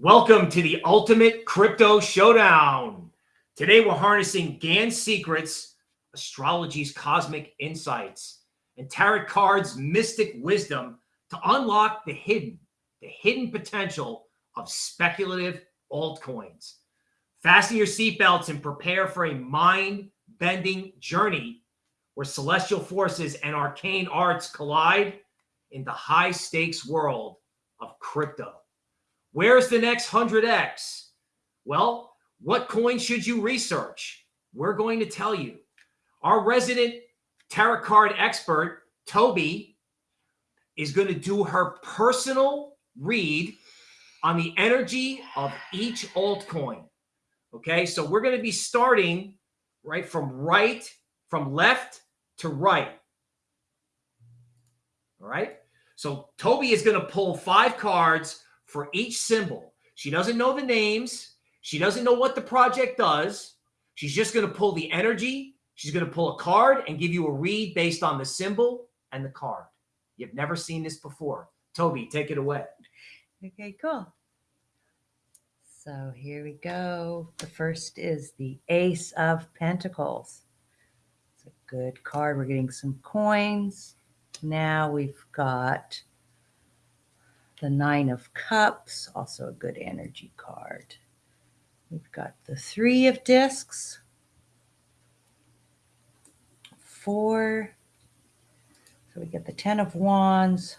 Welcome to the Ultimate Crypto Showdown. Today we're harnessing Gann's secrets, astrology's cosmic insights, and tarot cards' mystic wisdom to unlock the hidden, the hidden potential of speculative altcoins. Fasten your seatbelts and prepare for a mind-bending journey where celestial forces and arcane arts collide in the high-stakes world of crypto. Where's the next 100x? Well, what coin should you research? We're going to tell you. Our resident tarot card expert, Toby, is going to do her personal read on the energy of each altcoin. Okay, so we're going to be starting right from right, from left to right. All right, so Toby is going to pull five cards for each symbol. She doesn't know the names. She doesn't know what the project does. She's just going to pull the energy. She's going to pull a card and give you a read based on the symbol and the card. You've never seen this before. Toby, take it away. Okay, cool. So here we go. The first is the Ace of Pentacles. It's a good card. We're getting some coins. Now we've got the Nine of Cups, also a good energy card. We've got the Three of Discs, four. So we get the Ten of Wands,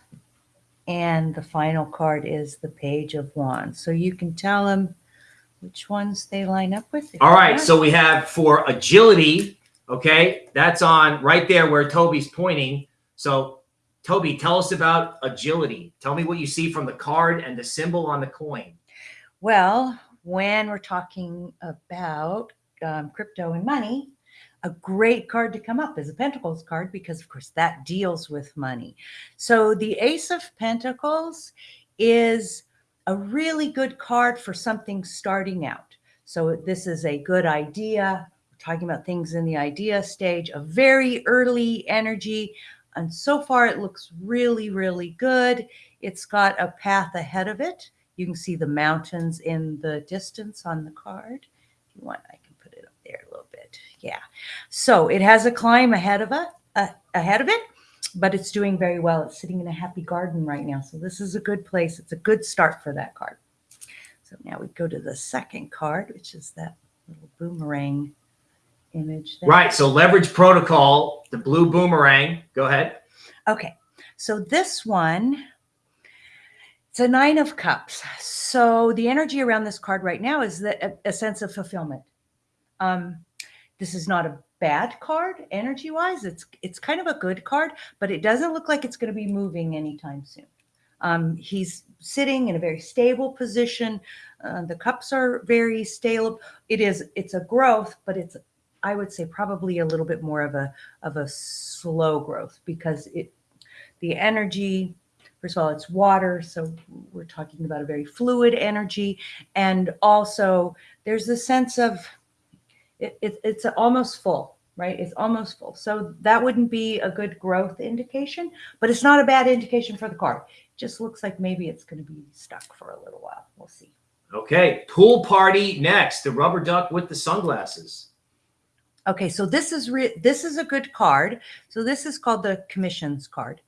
and the final card is the Page of Wands. So you can tell them which ones they line up with. All right, so we have for agility, okay, that's on right there where Toby's pointing. So Toby, tell us about agility. Tell me what you see from the card and the symbol on the coin. Well, when we're talking about um, crypto and money, a great card to come up is a Pentacles card because, of course, that deals with money. So the Ace of Pentacles is a really good card for something starting out. So this is a good idea. We're talking about things in the idea stage, a very early energy, and so far it looks really, really good. It's got a path ahead of it. You can see the mountains in the distance on the card. If you want, I can put it up there a little bit. Yeah. So it has a climb ahead of it, uh, ahead of it, but it's doing very well. It's sitting in a happy garden right now. So this is a good place. It's a good start for that card. So now we go to the second card, which is that little boomerang image. There. Right. So leverage protocol, the blue boomerang. Go ahead. Okay. So this one, it's a nine of cups. So the energy around this card right now is that a, a sense of fulfillment. Um, this is not a bad card energy wise. It's, it's kind of a good card, but it doesn't look like it's going to be moving anytime soon. Um, he's sitting in a very stable position. Uh, the cups are very stable. It is, it's a growth, but it's I would say probably a little bit more of a of a slow growth because it the energy first of all it's water so we're talking about a very fluid energy. And also there's a sense of it, it, it's almost full right? It's almost full. So that wouldn't be a good growth indication but it's not a bad indication for the card it just looks like maybe it's going to be stuck for a little while. We'll see. Okay pool party next. The rubber duck with the sunglasses Okay, so this is this is a good card. So this is called the commissions card.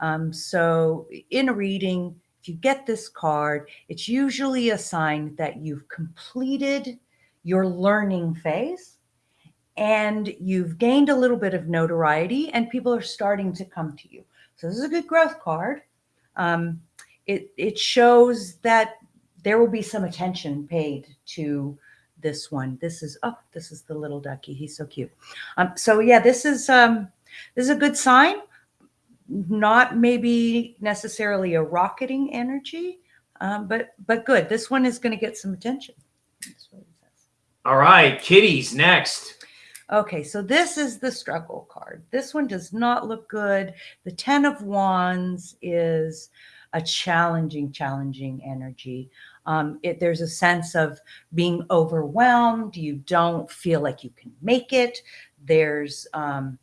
Um, so in a reading, if you get this card, it's usually a sign that you've completed your learning phase and you've gained a little bit of notoriety and people are starting to come to you. So this is a good growth card. Um, it, it shows that there will be some attention paid to this one. This is, oh, this is the little ducky. He's so cute. Um, so yeah, this is, um, this is a good sign. Not maybe necessarily a rocketing energy, um, but, but good. This one is going to get some attention. All right, kitties next. Okay, so this is the struggle card. This one does not look good. The 10 of wands is a challenging, challenging energy. Um, it, there's a sense of being overwhelmed. You don't feel like you can make it. There's um,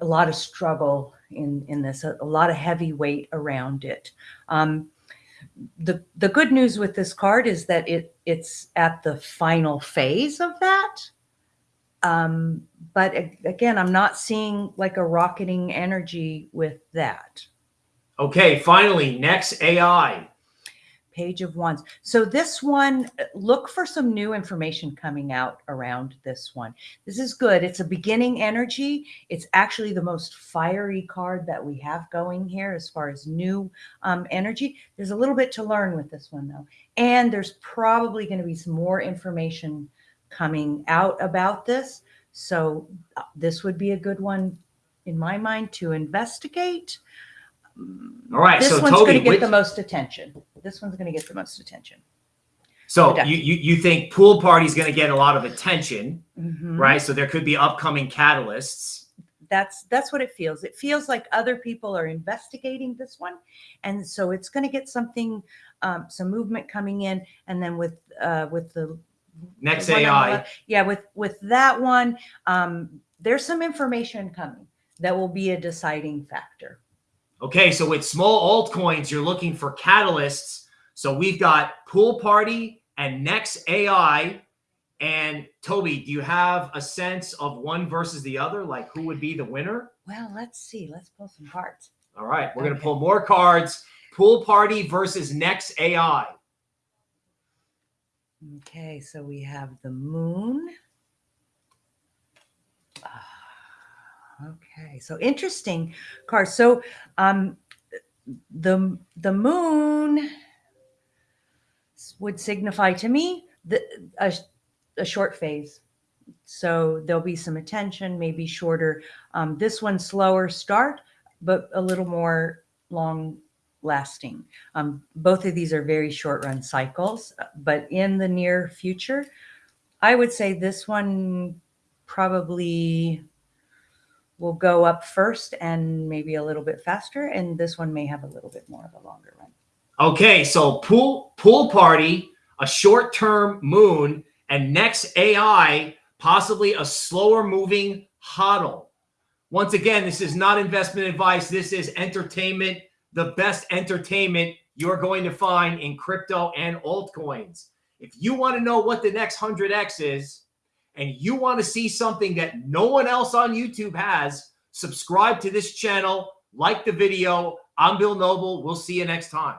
a lot of struggle in, in this, a, a, lot of heavy weight around it. Um, the the good news with this card is that it it's at the final phase of that. Um, but again, I'm not seeing like a rocketing energy with that. Okay, finally, next AI. Page of Wands. So this one, look for some new information coming out around this one. This is good. It's a beginning energy. It's actually the most fiery card that we have going here as far as new um, energy. There's a little bit to learn with this one though. And there's probably going to be some more information coming out about this. So uh, this would be a good one in my mind to investigate. All right, This so one's going to get which- the most attention. This one's going to get the most attention. So you, you you think pool party is going to get a lot of attention, Mhm. right? So there could be upcoming catalysts. That's that's what it feels. It feels like other people are investigating this one, and so it's going to get something, um, some movement coming in, and then with uh, with the Next the one the AI. yeah, with with that one, um, there's some information coming that will be a deciding factor. Okay, so with small altcoins, you're looking for catalysts. So we've got Pool Party and Next AI. And Toby, do you have a sense of one versus the other? Like who would be the winner? Well, let's see. Let's pull some cards. All right, we're going to pull more cards. Pool Party versus Next AI. Okay, so we have the moon. Okay, so interesting card. So um the the moon would signify to me the a, a short phase. So there'll be some attention, maybe shorter. Um, this one slower start, but a little more long lasting. Um, both of these are very short run cycles, but in the near future, I would say this one probably will go up first and maybe a little bit faster, and this one may have a little bit more of a longer run. Okay, so pool pool party, a short-term moon, and next AI, possibly a slower moving hodl. Once again, this is not investment advice. This is entertainment, the best entertainment you're going to find in crypto and altcoins. If you want to know what the next 100x is, and you want to see something that no one else on YouTube has, subscribe to this channel, like the video. I'm Bill Noble. We'll see you next time.